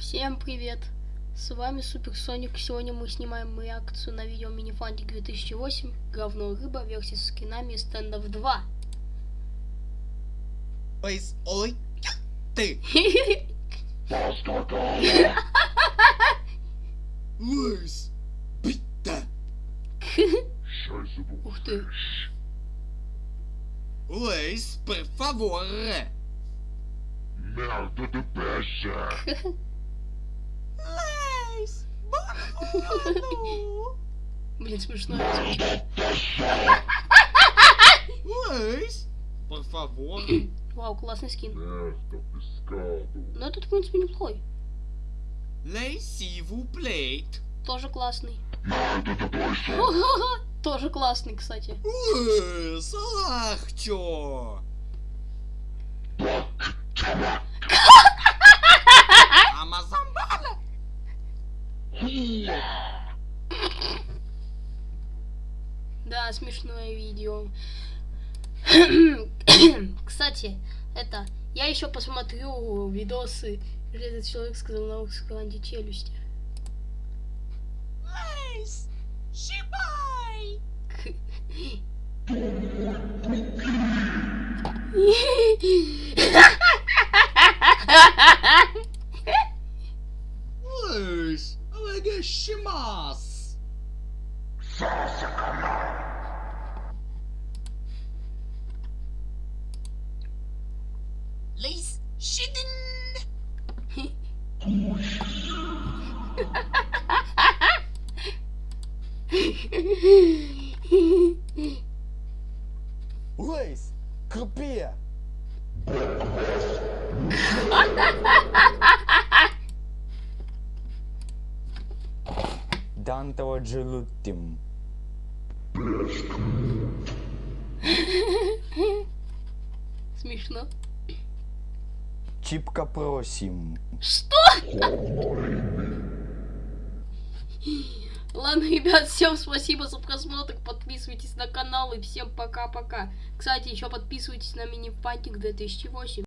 Всем привет! С вами Супер Соник. Сегодня мы снимаем реакцию на видео Минифантик 2008 Говно рыба версия с скинами стендов 2. Ой, ой, ты, Луис, бита, Ух ты. Луис, por favor. Merda de! Блин, смешно. por favor. Вау, классный скин. Но этот, в принципе, неплохой. Vous plaît. Тоже классный. Тоже классный, кстати. Луис, Да, смешное видео. Кстати, это, я еще посмотрю видосы, где этот человек сказал на русском античелюсти. Луис, щипай. Луис, алегашимас. Луис, щидин. Лейс, крупия! Дантова джелуттим. Смешно. Чипка просим. Что? Ладно, ребят, всем спасибо за просмотр. Подписывайтесь на канал и всем пока-пока. Кстати, еще подписывайтесь на мини-пантик 2008.